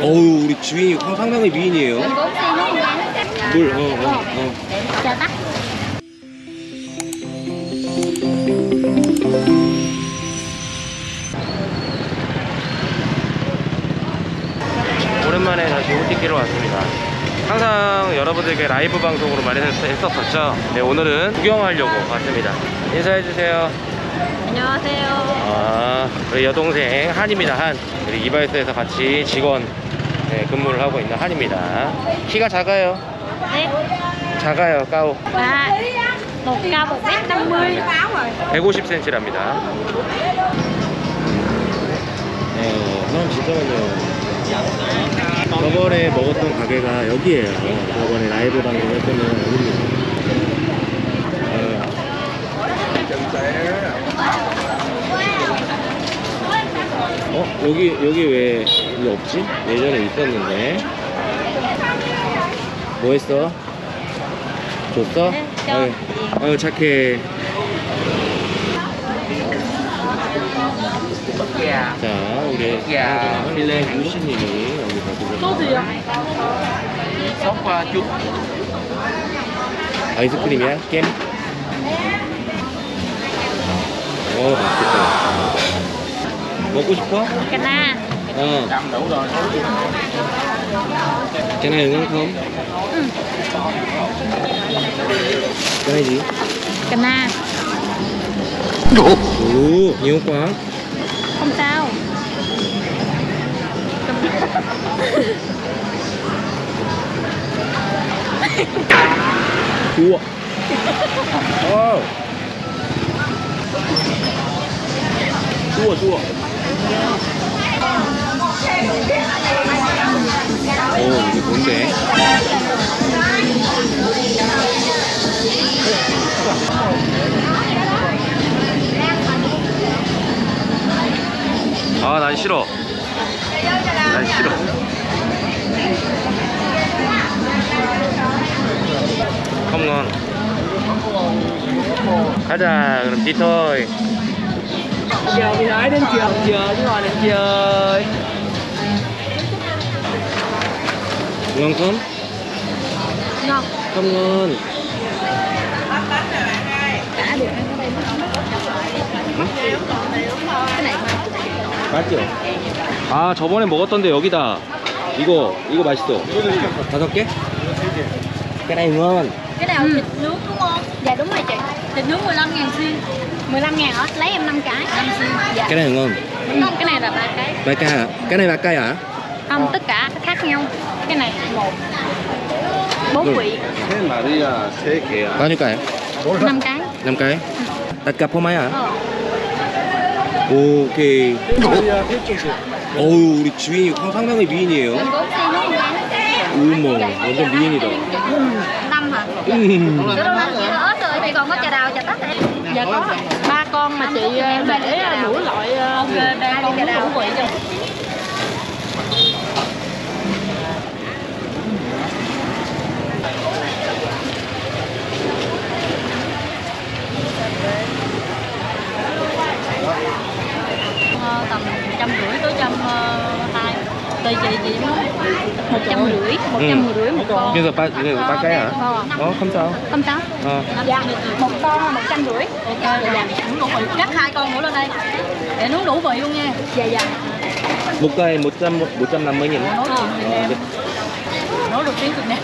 어우 우리 주인이 상당히 미인이에요 물 어, 어. Tắt 오랜만에 다시 호티키로 왔습니다. 항상 여러분들께 라이브 방송으로 마련했었었죠. 네, 오늘은 구경하려고 왔습니다. 인사해주세요. 안녕하세요 아, 우리 여동생 한입니다. 한. 우리 이바이스에서 같이 직원 네, 근무를 하고 있는 한입니다. 키가 작아요. 네 작아요, 까오. Một mét năm mươi 150cm랍니다. 네, 사람 진짜 많네요. 저번에 먹었던 가게가 여기에요. 저번에 라이브 방송 했던 여기입니다. 어? 여기, 여기 왜 이게 없지? 예전에 있었는데. 뭐 했어? 줬어? 네, 저. 아유, 아유, 착해. 자, 우리 야, 필레 유신님이 여기서 소주요? chút 아이스크림이야? 겜? 어, 맛있겠다. 먹고 싶어? Cà na 어. đâm đủ rồi Cái này ngon không? Cái này gì? Cà na Ồ, nhiều quá. Không sao Chua. Ồ. Chua, chua. 오, 이게 뭔데? 아, 난 싫어. 난 싫어. 컴온. 가자, 그럼 디토이. chào đi nói đến trường chờ chứ ngồi đến chơi ngon không? Ngon không ngon. Cả được ăn ở đây Cái này mà 맞죠? 아 저번에 먹었던데 여기다 이거 이거 맛있어 다섯 개? cái này ngon Cái nào thịt nướng đúng không? Dạ đúng rồi chị Thịt nướng 15 ngàn xin 15 ngàn hả? Lấy em 5 cái 5 xin Dạ cái này ngon Không, cái này là ba cái ba cây hả? cái này ba cây hả? Không, tất cả khác nhau Cái này một bốn Ừ. vị thế mà đi là thế kìa bao nhiêu cây? năm cái năm cái tất cả 포 마야 ờ. 오케이 어우 우리 주인이 상당히 미인이에요 Mình cũng xin luôn nha 어머 완전 미인이다 năm hả 음. Chị còn có trà đào trà tắc hả? Dạ có. Ba con mà chị ờ, để đủ loại ok ba con đủ vị 150 ừ. một con Bây giờ ba, bây giờ ba cái hả? Ờ, ờ không sao Không sao ờ. Dạ, một con là 150 Ok, dạ, dạ. Cắt hai con nữa lên đây Để nướng đủ vị luôn nha Dạ, dạ Một cây 100, 150 nghìn Nấu được ờ, Việt Nam Nấu được tiếng Việt nè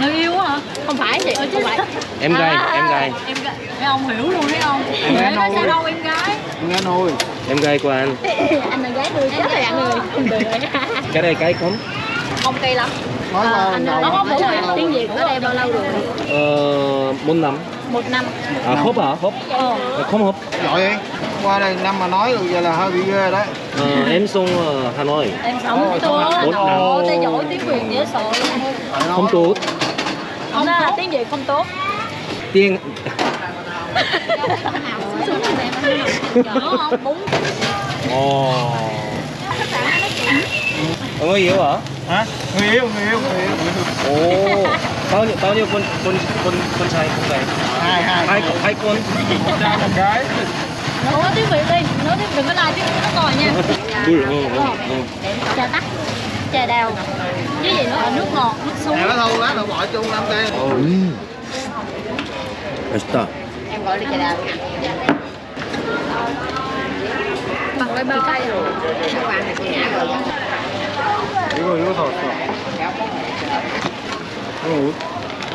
người yêu hả? Không phải chị ờ, ơi chứ phải. Em gái, à, em gái. Em gái. Mấy ông hiểu luôn thấy không? Em gái nói sao đâu em gái. Em gái nuôi. Em gái của anh. anh là gái nuôi chết rồi anh ơi. cái đây cái không? Không cây lắm. Nói Ờ, là anh đầu nó có rồi. tiếng Việt ở đây bao lâu rồi? 어, một năm. Một năm. À hộp hả? hộp ờ. À, không hộp giỏi đi qua đây năm mà nói được giờ là hơi bị ghê đấy. Ờ, em xuống ờ, Hà Nội. Em sống tôi bốn anh năm. ồ tay giỏi tiếng Việt dễ sợ không tốt. Không đó là tiếng Việt không tốt. Tiếng. Vậy không bún ồ. Ờ, người yêu hả? Hả? Người yêu người yêu người yêu. Ồ. Oh, bao nhiêu bao nhiêu con con con con trai con gái? hai hai. Hai con hai con. Ra một cái. Nấu tiếp vị đi nấu tiếp đừng có lại tiếp nó còi nha. Ui ừ, ừ, ừ. trà tắc trà đào. Với gì nữa nước ngọt nước súng nó thâu lát rồi bỏ chung lắm đây Está. Ừ. Em gọi đi trà đào. Bằng cái bao? Tay rồi. Các bạn 이거 이거 사왔어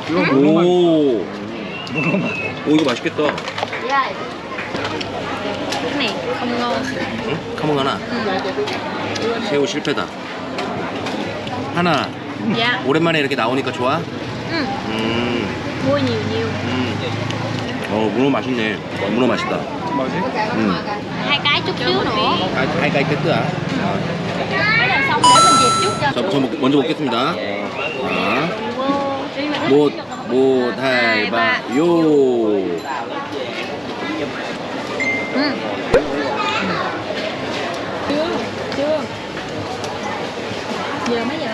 이거 이거 오. 문어만 오 이거 맛있겠다. Này không ngon 응? 카몽 하나. 새우 실패다. 하나. Dạ 오랜만에 이렇게 나오니까 좋아? ừ. 음. Nhiều nhiều 음. 어 문어 맛있네. 문어 맛있다. 뭐지? 음. Hai cái chút xíu nữa. Cái xong để mình dẹp chút cho 자, 저 먹- 먼저 먹겠습니다. 자, 못, 못, 할바, 요. Ừ. Chưa, chưa Giờ mấy giờ?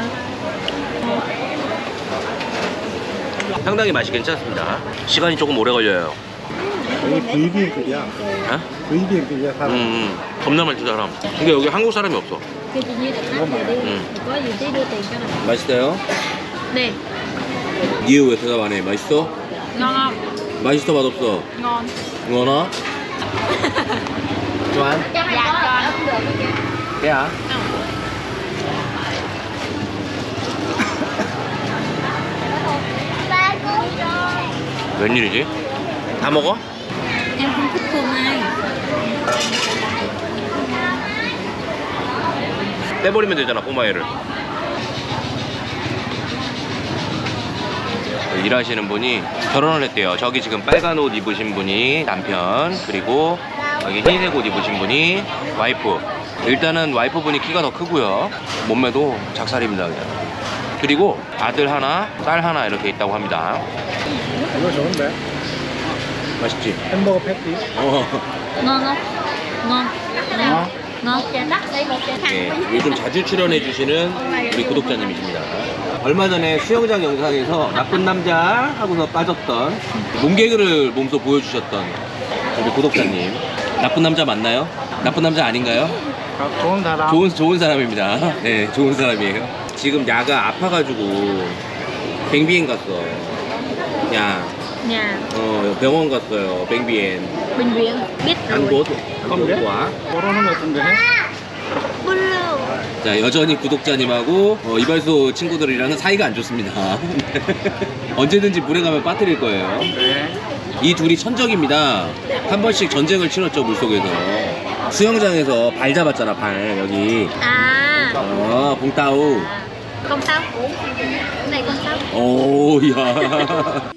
상당히 맛이 괜찮습니다. 시간이 조금 오래 걸려요. 여기 VBN급이야 어? 음, 사람 음. 겁나 많이 사람. 근데 여기 한국 사람이 없어. Chị đi Ừ. Có gì tí đưa tiền cho này 맛있어요? Nè, 니에 왜 대답 안 해? 맛있어? ngon không? 맛있어, 맛없어? Ngon 응원아? 좋아? Dạ con 야. 웬일이지? 다 먹어? Em không thích 떼버리면 되잖아 꼬마애를 일하시는 분이 결혼을 했대요 저기 지금 빨간 옷 입으신 분이 남편 그리고 여기 흰색 옷 입으신 분이 와이프 일단은 와이프 분이 키가 더 크고요 몸매도 작살입니다 그냥 그리고 아들 하나 딸 하나 이렇게 있다고 합니다 이거 좋은데? 맛있지? 햄버거 패티 어. Ngon không? Ngon 어? Trà 네, 요즘 자주 출연해 주시는 우리 구독자님이십니다. 얼마 전에 수영장 영상에서 나쁜 남자 하고서 빠졌던 몸개그를 몸소 보여주셨던 우리 구독자님. 나쁜 남자 맞나요? 나쁜 남자 아닌가요? 아, 좋은 사람 좋은 좋은 사람입니다. 네, 좋은 사람이에요. 지금 야가 아파가지고 뱅비엔 갔어. 야, Nhà 어 병원 갔어요. 뱅비엔. Bệnh viện Biết 안 rồi. 곧, 안곧 와. 모르는 것 같은데 Blue 자 여전히 구독자님하고 어, 이발소 친구들이랑은 사이가 안 좋습니다. 언제든지 물에 가면 빠뜨릴 거예요. 네. 이 둘이 천적입니다. 한 번씩 전쟁을 치렀죠 물속에서. 수영장에서 발 잡았잖아 발 여기. À 어 봉따우 Cái này con tao 오야